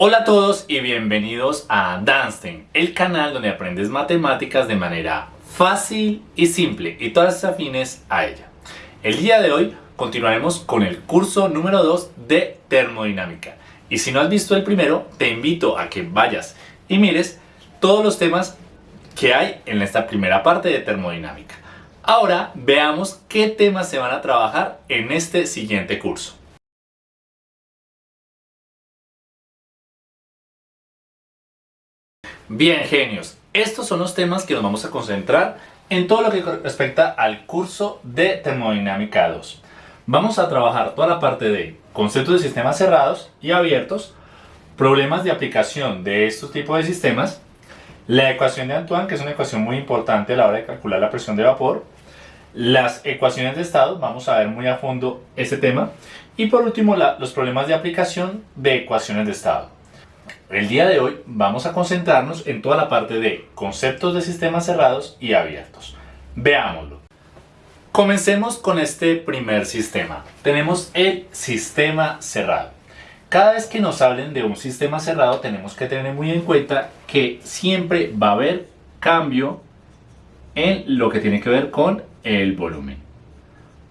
Hola a todos y bienvenidos a Danstein, el canal donde aprendes matemáticas de manera fácil y simple y todas afines a ella. El día de hoy continuaremos con el curso número 2 de termodinámica. Y si no has visto el primero, te invito a que vayas y mires todos los temas que hay en esta primera parte de termodinámica. Ahora veamos qué temas se van a trabajar en este siguiente curso. Bien, genios, estos son los temas que nos vamos a concentrar en todo lo que respecta al curso de Termodinámica 2. Vamos a trabajar toda la parte de conceptos de sistemas cerrados y abiertos, problemas de aplicación de estos tipos de sistemas, la ecuación de Antoine, que es una ecuación muy importante a la hora de calcular la presión de vapor, las ecuaciones de estado, vamos a ver muy a fondo este tema, y por último los problemas de aplicación de ecuaciones de estado. El día de hoy vamos a concentrarnos en toda la parte de conceptos de sistemas cerrados y abiertos. Veámoslo. Comencemos con este primer sistema. Tenemos el sistema cerrado. Cada vez que nos hablen de un sistema cerrado tenemos que tener muy en cuenta que siempre va a haber cambio en lo que tiene que ver con el volumen.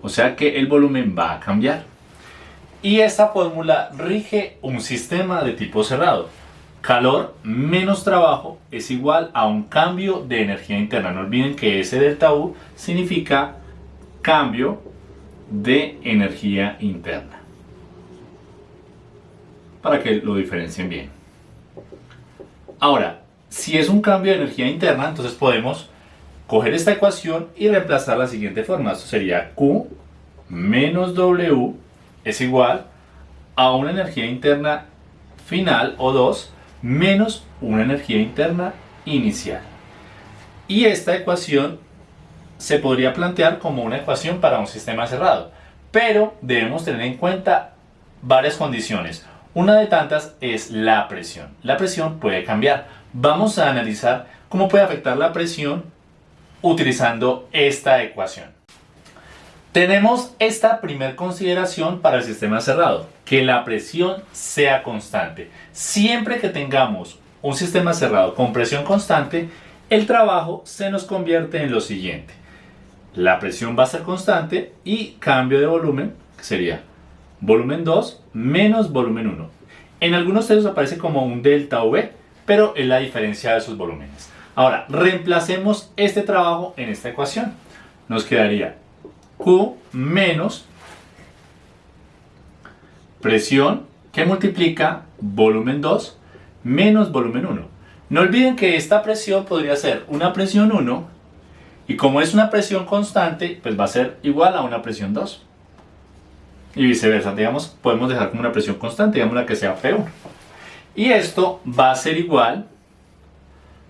O sea que el volumen va a cambiar. Y esta fórmula rige un sistema de tipo cerrado. Calor menos trabajo es igual a un cambio de energía interna. No olviden que ese delta U significa cambio de energía interna. Para que lo diferencien bien. Ahora, si es un cambio de energía interna, entonces podemos coger esta ecuación y reemplazar la siguiente forma. Esto sería Q menos W es igual a una energía interna final, o 2, menos una energía interna inicial. Y esta ecuación se podría plantear como una ecuación para un sistema cerrado, pero debemos tener en cuenta varias condiciones. Una de tantas es la presión. La presión puede cambiar. Vamos a analizar cómo puede afectar la presión utilizando esta ecuación. Tenemos esta primera consideración para el sistema cerrado, que la presión sea constante. Siempre que tengamos un sistema cerrado con presión constante, el trabajo se nos convierte en lo siguiente. La presión va a ser constante y cambio de volumen, que sería volumen 2 menos volumen 1. En algunos textos aparece como un delta V, pero es la diferencia de sus volúmenes. Ahora, reemplacemos este trabajo en esta ecuación. Nos quedaría Q menos presión que multiplica volumen 2 menos volumen 1. No olviden que esta presión podría ser una presión 1 y como es una presión constante, pues va a ser igual a una presión 2. Y viceversa, digamos, podemos dejar como una presión constante, digamos la que sea P1. Y esto va a ser igual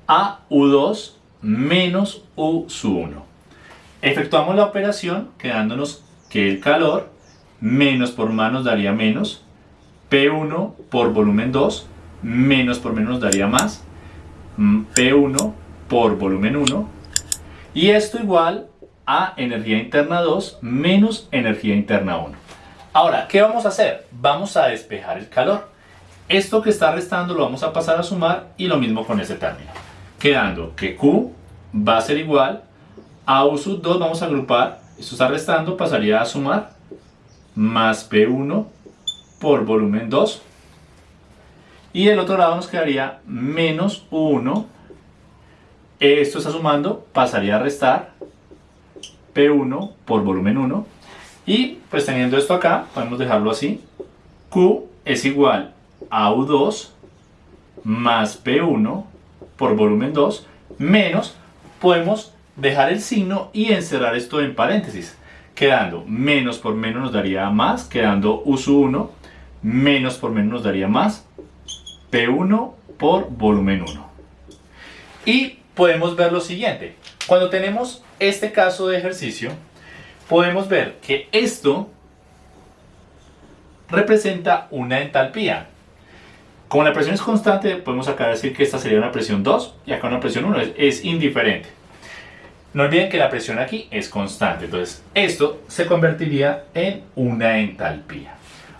a U2 menos U 1. Efectuamos la operación quedándonos que el calor menos por más nos daría menos, P1 por volumen 2, menos por menos nos daría más, mm, P1 por volumen 1, y esto igual a energía interna 2 menos energía interna 1. Ahora, ¿qué vamos a hacer? Vamos a despejar el calor. Esto que está restando lo vamos a pasar a sumar y lo mismo con ese término. Quedando que Q va a ser igual a U sub 2 vamos a agrupar, esto está restando, pasaría a sumar, más P1 por volumen 2. Y del otro lado nos quedaría menos U1, esto está sumando, pasaría a restar P1 por volumen 1. Y pues teniendo esto acá, podemos dejarlo así, Q es igual a U2 más P1 por volumen 2 menos, podemos dejar el signo y encerrar esto en paréntesis, quedando menos por menos nos daría más, quedando uso 1, menos por menos nos daría más, P1 por volumen 1. Y podemos ver lo siguiente, cuando tenemos este caso de ejercicio, podemos ver que esto representa una entalpía. Como la presión es constante, podemos acá decir que esta sería una presión 2 y acá una presión 1, es indiferente. No olviden que la presión aquí es constante, entonces esto se convertiría en una entalpía.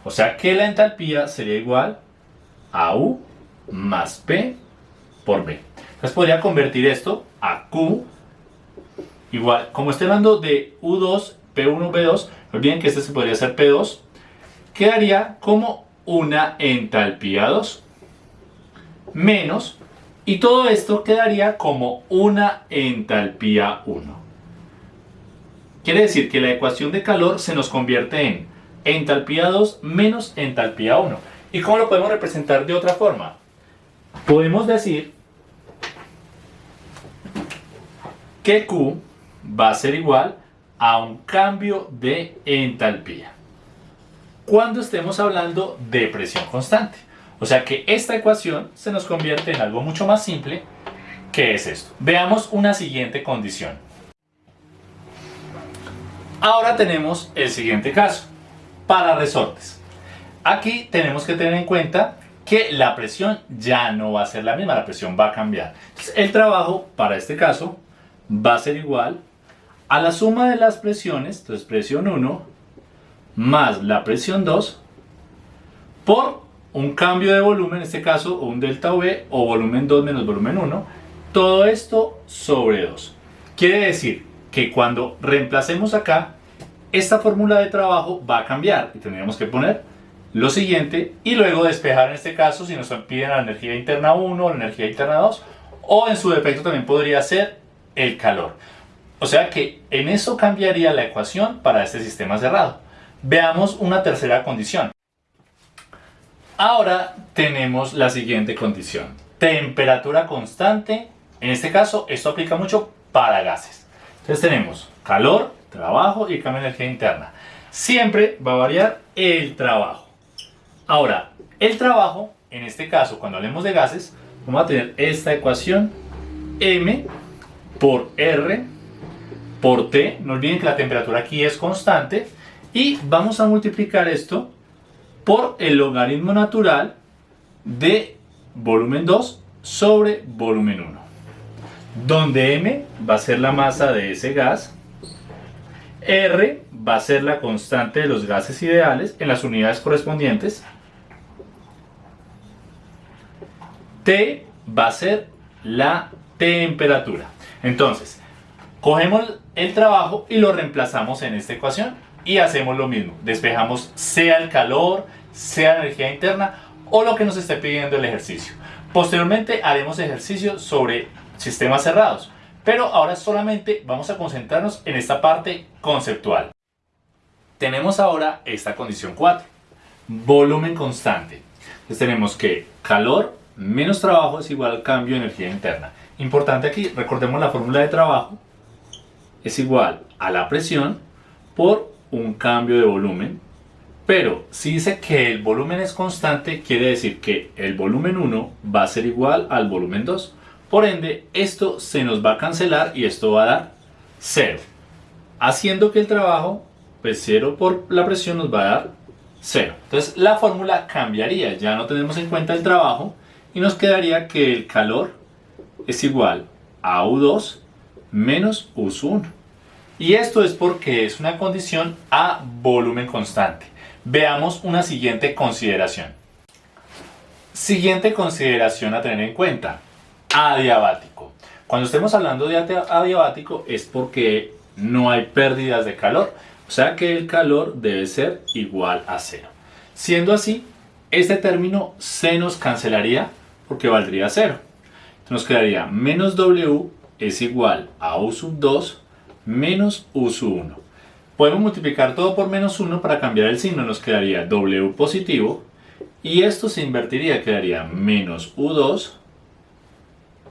O sea que la entalpía sería igual a U más P por B. Entonces podría convertir esto a Q igual, como estoy hablando de U2, P1, B2, no olviden que este se podría hacer P2, quedaría como una entalpía 2 menos, y todo esto quedaría como una entalpía 1. Quiere decir que la ecuación de calor se nos convierte en entalpía 2 menos entalpía 1. ¿Y cómo lo podemos representar de otra forma? Podemos decir que Q va a ser igual a un cambio de entalpía. Cuando estemos hablando de presión constante. O sea que esta ecuación se nos convierte en algo mucho más simple que es esto. Veamos una siguiente condición. Ahora tenemos el siguiente caso, para resortes. Aquí tenemos que tener en cuenta que la presión ya no va a ser la misma, la presión va a cambiar. el trabajo para este caso va a ser igual a la suma de las presiones, entonces presión 1 más la presión 2 por un cambio de volumen, en este caso un delta V o volumen 2 menos volumen 1, todo esto sobre 2. Quiere decir que cuando reemplacemos acá, esta fórmula de trabajo va a cambiar y tendríamos que poner lo siguiente y luego despejar en este caso si nos piden la energía interna 1 o la energía interna 2 o en su defecto también podría ser el calor. O sea que en eso cambiaría la ecuación para este sistema cerrado. Veamos una tercera condición. Ahora tenemos la siguiente condición. Temperatura constante. En este caso esto aplica mucho para gases. Entonces tenemos calor, trabajo y cambio de energía interna. Siempre va a variar el trabajo. Ahora, el trabajo, en este caso, cuando hablemos de gases, vamos a tener esta ecuación M por R por T. No olviden que la temperatura aquí es constante. Y vamos a multiplicar esto por el logaritmo natural de volumen 2 sobre volumen 1 donde M va a ser la masa de ese gas, R va a ser la constante de los gases ideales en las unidades correspondientes, T va a ser la temperatura. Entonces, cogemos el trabajo y lo reemplazamos en esta ecuación y hacemos lo mismo. Despejamos sea el calor, sea energía interna o lo que nos esté pidiendo el ejercicio. Posteriormente haremos ejercicio sobre sistemas cerrados. Pero ahora solamente vamos a concentrarnos en esta parte conceptual. Tenemos ahora esta condición 4, volumen constante. Entonces tenemos que calor menos trabajo es igual al cambio de energía interna. Importante aquí, recordemos la fórmula de trabajo, es igual a la presión por un cambio de volumen. Pero si dice que el volumen es constante, quiere decir que el volumen 1 va a ser igual al volumen 2. Por ende, esto se nos va a cancelar y esto va a dar 0. Haciendo que el trabajo, pues 0 por la presión nos va a dar 0. Entonces la fórmula cambiaría, ya no tenemos en cuenta el trabajo y nos quedaría que el calor es igual a U2 menos U1. Y esto es porque es una condición a volumen constante. Veamos una siguiente consideración. Siguiente consideración a tener en cuenta adiabático. Cuando estemos hablando de adiabático es porque no hay pérdidas de calor, o sea que el calor debe ser igual a cero. Siendo así, este término se nos cancelaría porque valdría cero. nos quedaría menos W es igual a U sub 2 menos U sub 1. Podemos multiplicar todo por menos 1 para cambiar el signo, nos quedaría W positivo y esto se invertiría, quedaría menos U2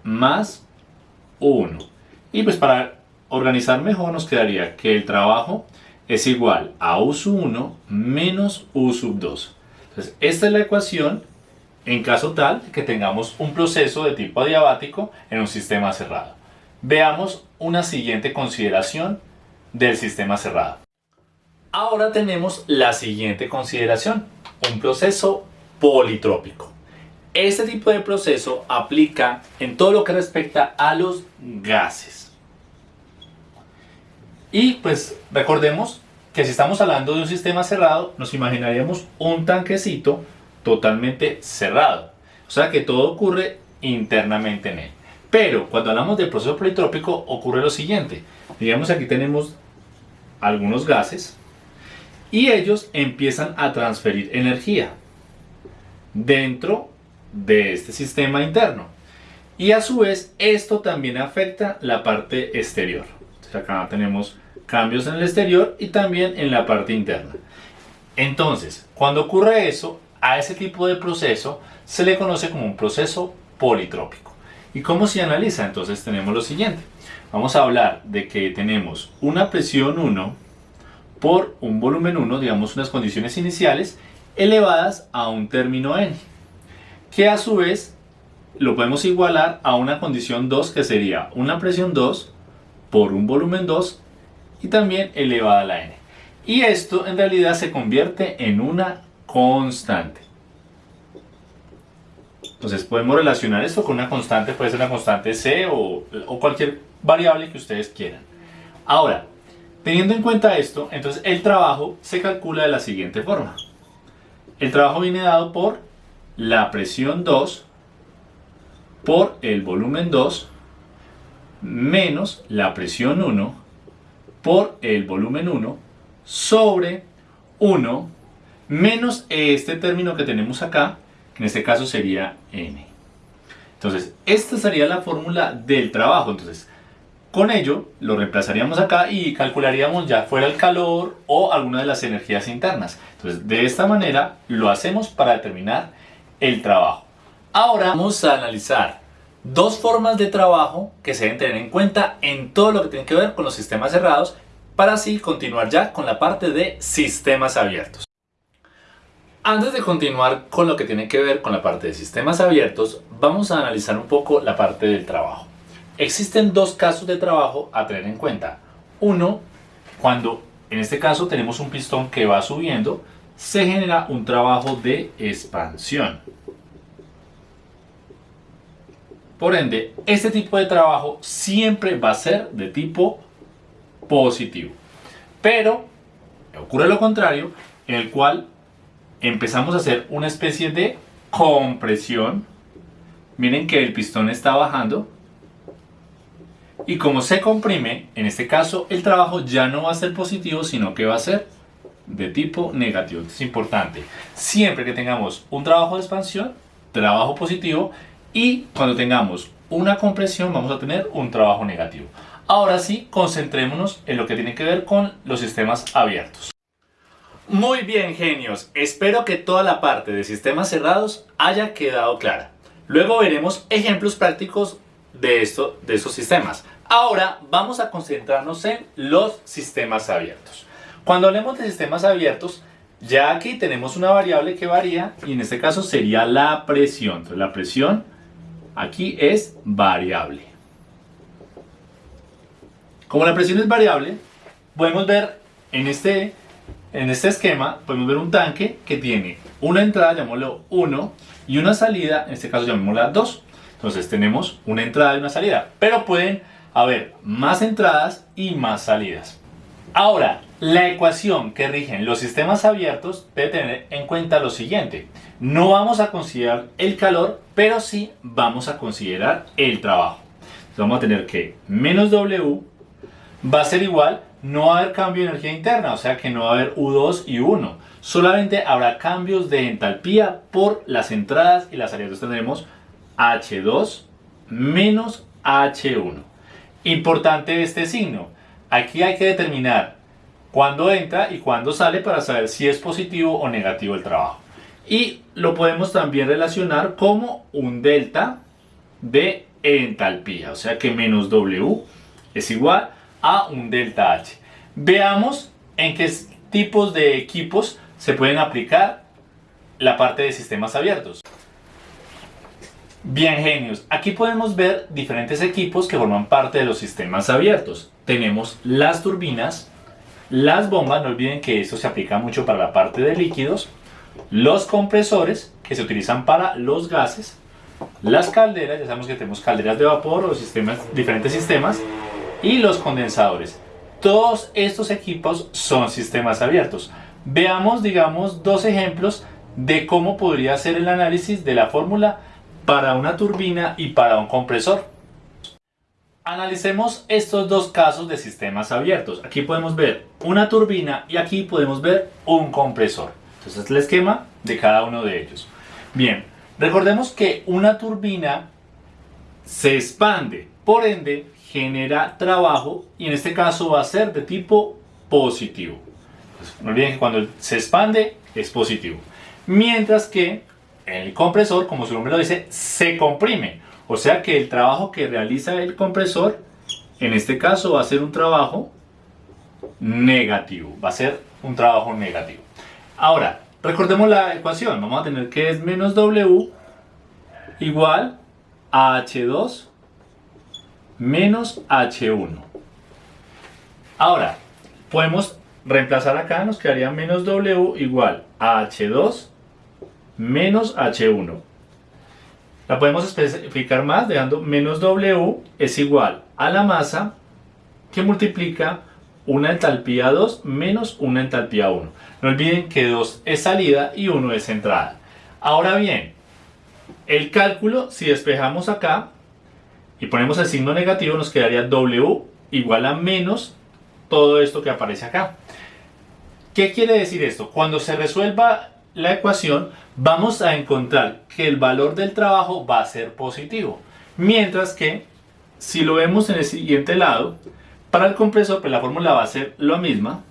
más 1. Y pues para organizar mejor nos quedaría que el trabajo es igual a U sub 1 menos U sub 2. Entonces esta es la ecuación en caso tal que tengamos un proceso de tipo adiabático en un sistema cerrado. Veamos una siguiente consideración del sistema cerrado. Ahora tenemos la siguiente consideración, un proceso politrópico. Este tipo de proceso aplica en todo lo que respecta a los gases. Y pues recordemos que si estamos hablando de un sistema cerrado, nos imaginaríamos un tanquecito totalmente cerrado. O sea que todo ocurre internamente en él. Pero cuando hablamos del proceso politrópico ocurre lo siguiente. Digamos aquí tenemos algunos gases y ellos empiezan a transferir energía dentro de este sistema interno. Y a su vez esto también afecta la parte exterior. acá tenemos cambios en el exterior y también en la parte interna. Entonces, cuando ocurre eso, a ese tipo de proceso se le conoce como un proceso politrópico. ¿Y cómo se analiza? Entonces tenemos lo siguiente. Vamos a hablar de que tenemos una presión 1 por un volumen 1, digamos unas condiciones iniciales, elevadas a un término n, que a su vez lo podemos igualar a una condición 2 que sería una presión 2 por un volumen 2 y también elevada a la n. Y esto en realidad se convierte en una constante. Entonces podemos relacionar esto con una constante, puede ser una constante C o, o cualquier variable que ustedes quieran. Ahora, teniendo en cuenta esto, entonces el trabajo se calcula de la siguiente forma. El trabajo viene dado por la presión 2 por el volumen 2 menos la presión 1 por el volumen 1 sobre 1 menos este término que tenemos acá, en este caso sería n. Entonces, esta sería la fórmula del trabajo. Entonces, con ello lo reemplazaríamos acá y calcularíamos ya fuera el calor o alguna de las energías internas. Entonces, de esta manera lo hacemos para determinar el trabajo. Ahora vamos a analizar dos formas de trabajo que se deben tener en cuenta en todo lo que tiene que ver con los sistemas cerrados para así continuar ya con la parte de sistemas abiertos. Antes de continuar con lo que tiene que ver con la parte de sistemas abiertos, vamos a analizar un poco la parte del trabajo. Existen dos casos de trabajo a tener en cuenta. Uno, cuando en este caso tenemos un pistón que va subiendo, se genera un trabajo de expansión. Por ende, este tipo de trabajo siempre va a ser de tipo positivo. Pero ocurre lo contrario, en el cual empezamos a hacer una especie de compresión. Miren que el pistón está bajando. Y como se comprime, en este caso el trabajo ya no va a ser positivo, sino que va a ser de tipo negativo. es importante. Siempre que tengamos un trabajo de expansión, trabajo positivo, y cuando tengamos una compresión vamos a tener un trabajo negativo. Ahora sí, concentrémonos en lo que tiene que ver con los sistemas abiertos. Muy bien, genios. Espero que toda la parte de sistemas cerrados haya quedado clara. Luego veremos ejemplos prácticos de, esto, de esos sistemas. Ahora vamos a concentrarnos en los sistemas abiertos. Cuando hablemos de sistemas abiertos, ya aquí tenemos una variable que varía y en este caso sería la presión. Entonces la presión aquí es variable. Como la presión es variable, podemos ver en este, en este esquema, podemos ver un tanque que tiene una entrada, llamémoslo 1, y una salida, en este caso llamémosla 2. Entonces tenemos una entrada y una salida, pero pueden haber más entradas y más salidas. Ahora, la ecuación que rige los sistemas abiertos debe tener en cuenta lo siguiente. No vamos a considerar el calor, pero sí vamos a considerar el trabajo. Entonces vamos a tener que menos W va a ser igual, no va a haber cambio de energía interna, o sea que no va a haber U2 y U1. Solamente habrá cambios de entalpía por las entradas y las salidas. Entonces tendremos H2 menos H1. Importante este signo. Aquí hay que determinar cuándo entra y cuándo sale para saber si es positivo o negativo el trabajo. Y lo podemos también relacionar como un delta de entalpía. O sea que menos W es igual a un delta H. Veamos en qué tipos de equipos se pueden aplicar la parte de sistemas abiertos. Bien genios, aquí podemos ver diferentes equipos que forman parte de los sistemas abiertos. Tenemos las turbinas, las bombas, no olviden que esto se aplica mucho para la parte de líquidos, los compresores que se utilizan para los gases, las calderas, ya sabemos que tenemos calderas de vapor o diferentes sistemas, y los condensadores. Todos estos equipos son sistemas abiertos. Veamos, digamos, dos ejemplos de cómo podría ser el análisis de la fórmula para una turbina y para un compresor. Analicemos estos dos casos de sistemas abiertos. Aquí podemos ver una turbina y aquí podemos ver un compresor. Entonces el esquema de cada uno de ellos. Bien, recordemos que una turbina se expande, por ende genera trabajo y en este caso va a ser de tipo positivo. no olviden que cuando se expande es positivo. Mientras que el compresor, como su nombre lo dice, se comprime. O sea que el trabajo que realiza el compresor, en este caso va a ser un trabajo negativo. Va a ser un trabajo negativo. Ahora, recordemos la ecuación. Vamos a tener que es menos W igual a H2 menos H1. Ahora, podemos reemplazar acá, nos quedaría menos W igual a H2 menos H1. La podemos especificar más dejando menos W es igual a la masa que multiplica una entalpía 2 menos una entalpía 1. No olviden que 2 es salida y 1 es entrada. Ahora bien, el cálculo, si despejamos acá y ponemos el signo negativo, nos quedaría W igual a menos todo esto que aparece acá. ¿Qué quiere decir esto? Cuando se resuelva la ecuación, vamos a encontrar que el valor del trabajo va a ser positivo. Mientras que, si lo vemos en el siguiente lado, para el compresor pues la fórmula va a ser la misma.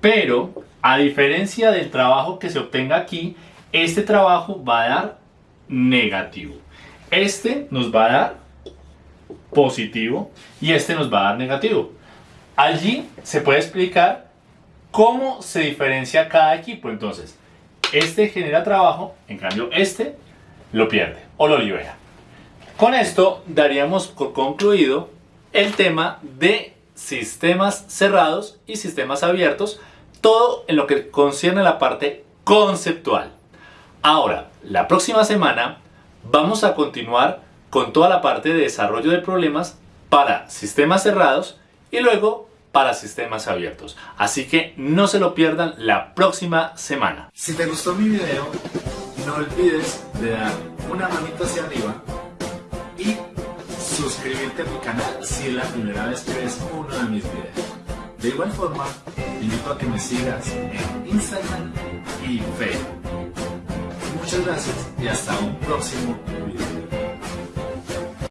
Pero, a diferencia del trabajo que se obtenga aquí, este trabajo va a dar negativo. Este nos va a dar positivo y este nos va a dar negativo. Allí se puede explicar ¿Cómo se diferencia cada equipo? Entonces, este genera trabajo, en cambio este lo pierde o lo libera. Con esto daríamos por concluido el tema de sistemas cerrados y sistemas abiertos, todo en lo que concierne a la parte conceptual. Ahora, la próxima semana vamos a continuar con toda la parte de desarrollo de problemas para sistemas cerrados y luego para sistemas abiertos. Así que no se lo pierdan la próxima semana. Si te gustó mi video, no olvides de dar una manito hacia arriba y suscribirte a mi canal si es la primera vez que ves uno de mis videos. De igual forma, invito a que me sigas en Instagram y Facebook. Muchas gracias y hasta un próximo video.